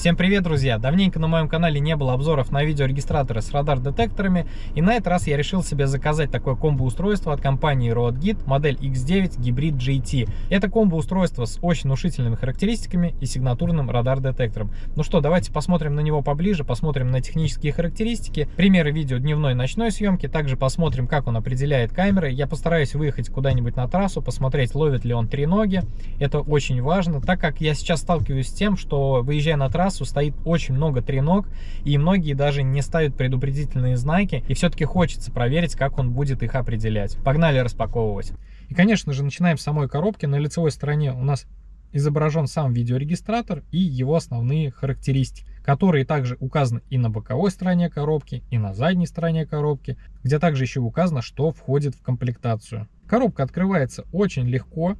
Всем привет, друзья! Давненько на моем канале не было обзоров на видеорегистраторы с радар-детекторами, и на этот раз я решил себе заказать такое комбо-устройство от компании RoadGit, модель X9 Hybrid GT. Это комбо-устройство с очень внушительными характеристиками и сигнатурным радар-детектором. Ну что, давайте посмотрим на него поближе, посмотрим на технические характеристики, примеры видео дневной и ночной съемки, также посмотрим, как он определяет камеры. Я постараюсь выехать куда-нибудь на трассу, посмотреть, ловит ли он три ноги. Это очень важно, так как я сейчас сталкиваюсь с тем, что выезжая на трассу, трассу стоит очень много треног, и многие даже не ставят предупредительные знаки, и все-таки хочется проверить, как он будет их определять. Погнали распаковывать. И, конечно же, начинаем с самой коробки. На лицевой стороне у нас изображен сам видеорегистратор и его основные характеристики, которые также указаны и на боковой стороне коробки, и на задней стороне коробки, где также еще указано, что входит в комплектацию. Коробка открывается очень легко.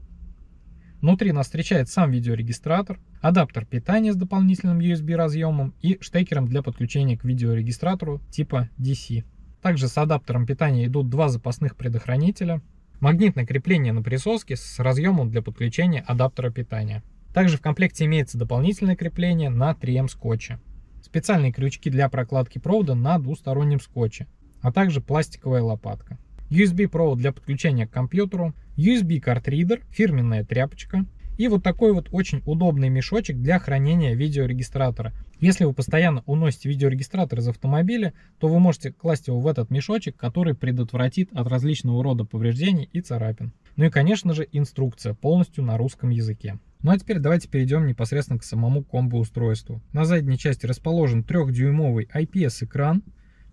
Внутри нас встречает сам видеорегистратор, адаптер питания с дополнительным USB разъемом и штекером для подключения к видеорегистратору типа DC. Также с адаптером питания идут два запасных предохранителя, магнитное крепление на присоске с разъемом для подключения адаптера питания. Также в комплекте имеется дополнительное крепление на 3М скотче, специальные крючки для прокладки провода на двустороннем скотче, а также пластиковая лопатка. USB провод для подключения к компьютеру, USB картридер, фирменная тряпочка, и вот такой вот очень удобный мешочек для хранения видеорегистратора. Если вы постоянно уносите видеорегистратор из автомобиля, то вы можете класть его в этот мешочек, который предотвратит от различного рода повреждений и царапин. Ну и конечно же инструкция полностью на русском языке. Ну а теперь давайте перейдем непосредственно к самому комбо-устройству. На задней части расположен 3-дюймовый IPS-экран,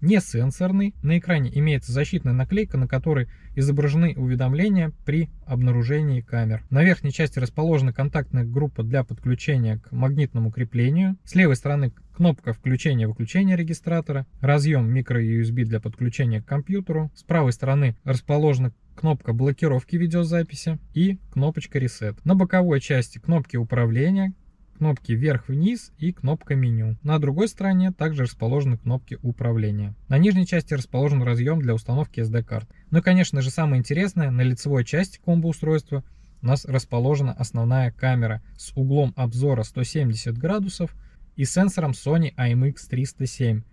не сенсорный. На экране имеется защитная наклейка, на которой изображены уведомления при обнаружении камер. На верхней части расположена контактная группа для подключения к магнитному креплению. С левой стороны кнопка включения-выключения регистратора, разъем micro-USB для подключения к компьютеру. С правой стороны расположена кнопка блокировки видеозаписи и кнопочка Reset. На боковой части кнопки управления, кнопки вверх-вниз и кнопка меню. На другой стороне также расположены кнопки управления. На нижней части расположен разъем для установки SD-карт. Ну и конечно же самое интересное, на лицевой части комбо-устройства у нас расположена основная камера с углом обзора 170 градусов и сенсором Sony IMX307.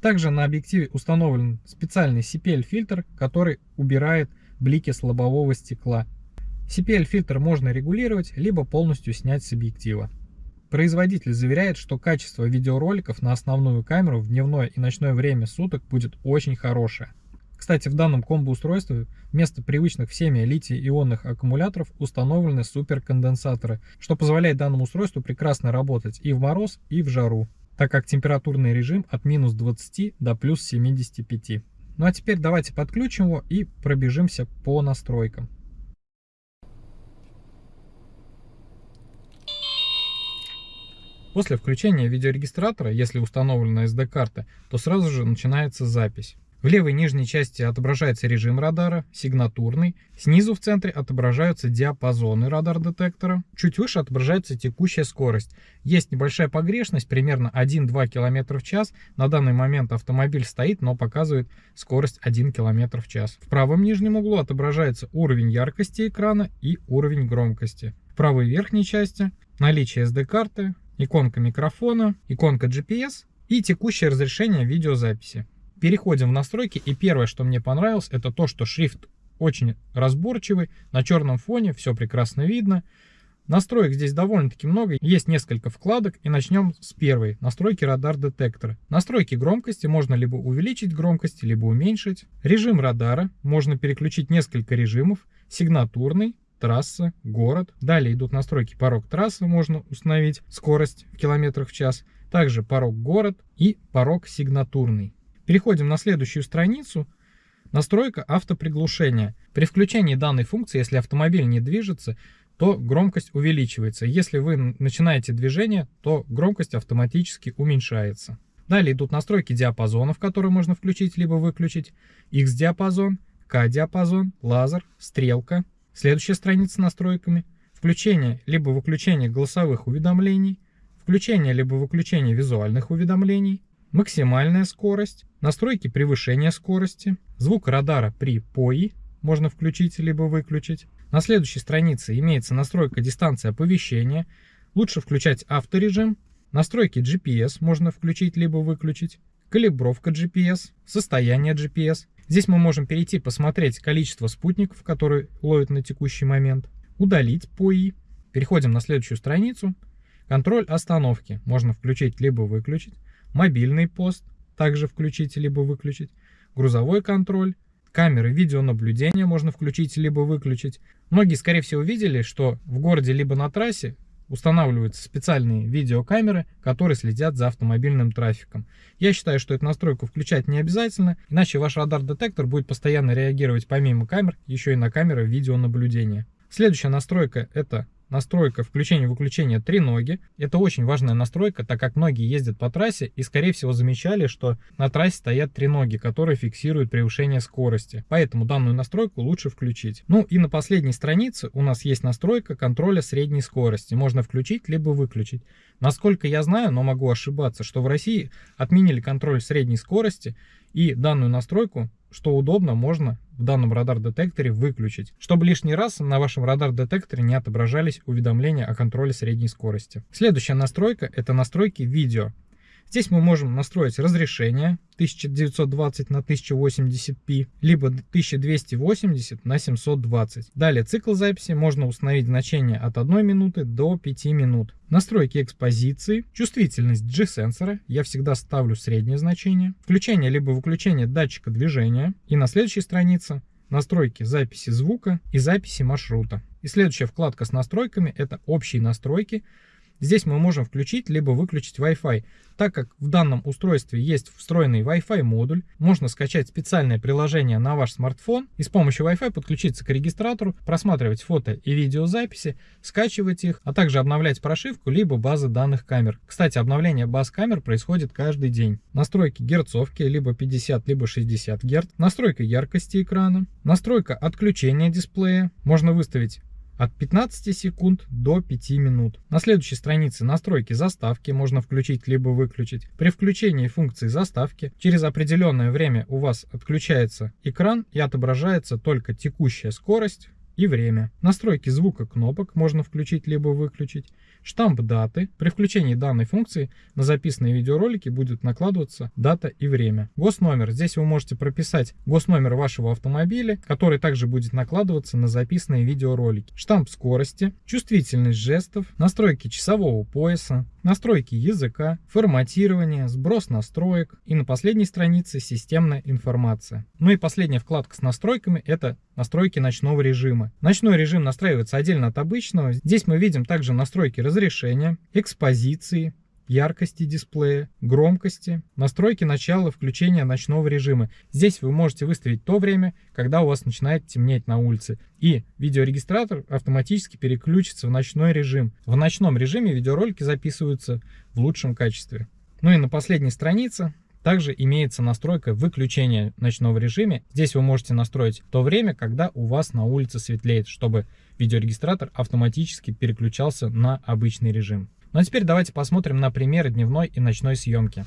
Также на объективе установлен специальный CPL-фильтр, который убирает блики с лобового стекла. CPL-фильтр можно регулировать, либо полностью снять с объектива. Производитель заверяет, что качество видеороликов на основную камеру в дневное и ночное время суток будет очень хорошее. Кстати, в данном комбо-устройстве вместо привычных всеми литий-ионных аккумуляторов установлены суперконденсаторы, что позволяет данному устройству прекрасно работать и в мороз, и в жару, так как температурный режим от минус 20 до плюс 75. Ну а теперь давайте подключим его и пробежимся по настройкам. После включения видеорегистратора, если установлена SD-карта, то сразу же начинается запись. В левой нижней части отображается режим радара, сигнатурный. Снизу в центре отображаются диапазоны радар-детектора. Чуть выше отображается текущая скорость. Есть небольшая погрешность, примерно 1-2 км в час. На данный момент автомобиль стоит, но показывает скорость 1 км в час. В правом нижнем углу отображается уровень яркости экрана и уровень громкости. В правой верхней части наличие SD-карты, иконка микрофона, иконка GPS и текущее разрешение видеозаписи. Переходим в настройки, и первое, что мне понравилось, это то, что шрифт очень разборчивый, на черном фоне все прекрасно видно. Настроек здесь довольно-таки много, есть несколько вкладок, и начнем с первой, настройки радар детектора. Настройки громкости можно либо увеличить громкость, либо уменьшить. Режим радара, можно переключить несколько режимов, сигнатурный, трасса, город. Далее идут настройки порог трассы, можно установить скорость в километрах в час. Также порог город и порог сигнатурный. Переходим на следующую страницу. Настройка автоприглушения. При включении данной функции, если автомобиль не движется, то громкость увеличивается. Если вы начинаете движение, то громкость автоматически уменьшается. Далее идут настройки диапазонов, которые можно включить либо выключить. X-диапазон, K-диапазон, лазер, стрелка, Следующая страница настройками. Включение либо выключение голосовых уведомлений, включение либо выключение визуальных уведомлений, максимальная скорость, настройки превышения скорости, звук радара при ПОИ можно включить либо выключить. На следующей странице имеется настройка дистанции оповещения. Лучше включать авторежим, настройки GPS можно включить либо выключить, калибровка GPS, состояние GPS. Здесь мы можем перейти посмотреть количество спутников, которые ловят на текущий момент, удалить POI. Переходим на следующую страницу. Контроль остановки можно включить либо выключить. Мобильный пост также включить либо выключить. Грузовой контроль. Камеры видеонаблюдения можно включить либо выключить. Многие, скорее всего, видели, что в городе либо на трассе устанавливаются специальные видеокамеры, которые следят за автомобильным трафиком. Я считаю, что эту настройку включать не обязательно, иначе ваш радар-детектор будет постоянно реагировать помимо камер еще и на камеры видеонаблюдения. Следующая настройка это настройка включения-выключения треноги. Это очень важная настройка, так как многие ездят по трассе и, скорее всего, замечали, что на трассе стоят треноги, которые фиксируют превышение скорости. Поэтому данную настройку лучше включить. Ну и на последней странице у нас есть настройка контроля средней скорости. Можно включить либо выключить. Насколько я знаю, но могу ошибаться, что в России отменили контроль средней скорости и данную настройку что удобно, можно в данном радар-детекторе выключить, чтобы лишний раз на вашем радар-детекторе не отображались уведомления о контроле средней скорости. Следующая настройка – это настройки видео. Здесь мы можем настроить разрешение 1920 на 1080p, либо 1280 на 720. Далее цикл записи можно установить значение от 1 минуты до 5 минут. Настройки экспозиции, чувствительность G-сенсора, я всегда ставлю среднее значение, включение либо выключение датчика движения. И на следующей странице настройки записи звука и записи маршрута. И следующая вкладка с настройками это общие настройки. Здесь мы можем включить либо выключить Wi-Fi. Так как в данном устройстве есть встроенный Wi-Fi модуль, можно скачать специальное приложение на ваш смартфон и с помощью Wi-Fi подключиться к регистратору, просматривать фото и видеозаписи, скачивать их, а также обновлять прошивку либо базы данных камер. Кстати, обновление баз камер происходит каждый день. Настройки герцовки либо 50, либо 60 Гц, настройка яркости экрана, настройка отключения дисплея. Можно выставить от 15 секунд до 5 минут. На следующей странице настройки заставки можно включить либо выключить. При включении функции заставки через определенное время у вас отключается экран и отображается только текущая скорость, и время. Настройки звука кнопок можно включить либо выключить. Штамп даты. При включении данной функции на записанные видеоролики будет накладываться дата и время. Госномер. Здесь вы можете прописать госномер вашего автомобиля, который также будет накладываться на записанные видеоролики. Штамп скорости, чувствительность жестов, настройки часового пояса, настройки языка, форматирование, сброс настроек и на последней странице системная информация. Ну и последняя вкладка с настройками это настройки ночного режима. Ночной режим настраивается отдельно от обычного. Здесь мы видим также настройки разрешения, экспозиции, яркости дисплея, громкости, настройки начала включения ночного режима. Здесь вы можете выставить то время, когда у вас начинает темнеть на улице. И видеорегистратор автоматически переключится в ночной режим. В ночном режиме видеоролики записываются в лучшем качестве. Ну и на последней странице также имеется настройка выключения ночного режима. Здесь вы можете настроить то время, когда у вас на улице светлеет, чтобы видеорегистратор автоматически переключался на обычный режим. Ну а теперь давайте посмотрим на примеры дневной и ночной съемки.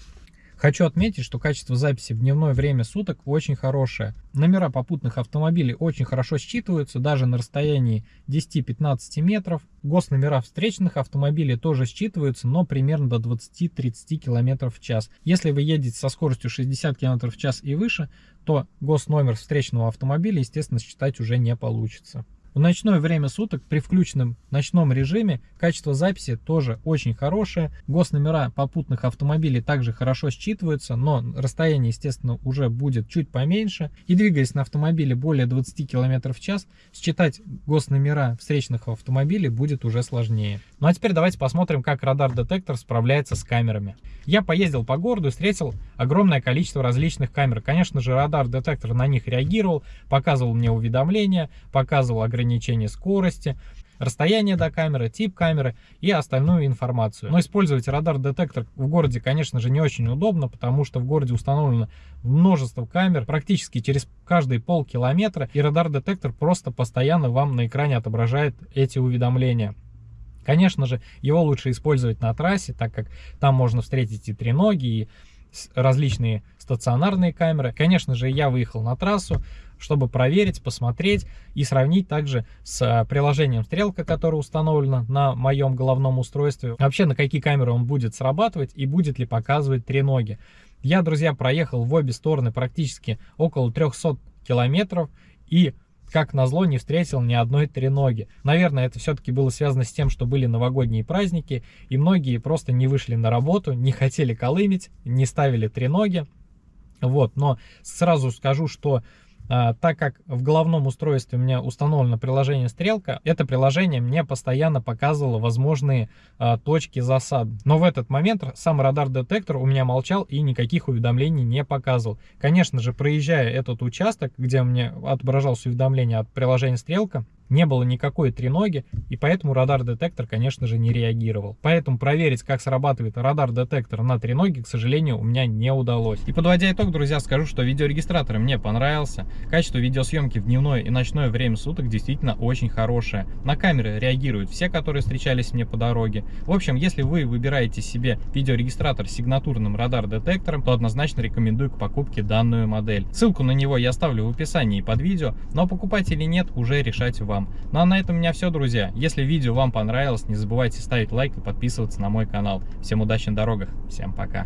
Хочу отметить, что качество записи в дневное время суток очень хорошее. Номера попутных автомобилей очень хорошо считываются, даже на расстоянии 10-15 метров. Госномера встречных автомобилей тоже считываются, но примерно до 20-30 км в час. Если вы едете со скоростью 60 км в час и выше, то госномер встречного автомобиля, естественно, считать уже не получится. В ночное время суток при включенном ночном режиме качество записи тоже очень хорошее. Госномера попутных автомобилей также хорошо считываются, но расстояние, естественно, уже будет чуть поменьше. И двигаясь на автомобиле более 20 км в час, считать госномера встречных автомобилей будет уже сложнее. Ну а теперь давайте посмотрим, как радар-детектор справляется с камерами. Я поездил по городу и встретил огромное количество различных камер. Конечно же, радар-детектор на них реагировал, показывал мне уведомления, показывал ограничение скорости, расстояние до камеры, тип камеры и остальную информацию. Но использовать радар-детектор в городе, конечно же, не очень удобно, потому что в городе установлено множество камер, практически через каждые полкилометра, и радар-детектор просто постоянно вам на экране отображает эти уведомления. Конечно же, его лучше использовать на трассе, так как там можно встретить и треноги, и различные стационарные камеры. Конечно же, я выехал на трассу, чтобы проверить, посмотреть и сравнить также с э, приложением Стрелка, которое установлено на моем головном устройстве. Вообще, на какие камеры он будет срабатывать и будет ли показывать треноги. Я, друзья, проехал в обе стороны практически около 300 километров и как назло, не встретил ни одной треноги. Наверное, это все-таки было связано с тем, что были новогодние праздники, и многие просто не вышли на работу, не хотели колымить, не ставили треноги. Вот, но сразу скажу, что так как в головном устройстве у меня установлено приложение Стрелка, это приложение мне постоянно показывало возможные а, точки засад. Но в этот момент сам радар-детектор у меня молчал и никаких уведомлений не показывал. Конечно же, проезжая этот участок, где мне отображалось уведомление от приложения Стрелка, не было никакой треноги, и поэтому радар-детектор, конечно же, не реагировал. Поэтому проверить, как срабатывает радар-детектор на треноге, к сожалению, у меня не удалось. И подводя итог, друзья, скажу, что видеорегистратор мне понравился. Качество видеосъемки в дневное и ночное время суток действительно очень хорошее. На камеры реагируют все, которые встречались мне по дороге. В общем, если вы выбираете себе видеорегистратор с сигнатурным радар-детектором, то однозначно рекомендую к покупке данную модель. Ссылку на него я оставлю в описании под видео, но покупать или нет, уже решать вам. Ну а на этом у меня все, друзья. Если видео вам понравилось, не забывайте ставить лайк и подписываться на мой канал. Всем удачи на дорогах, всем пока.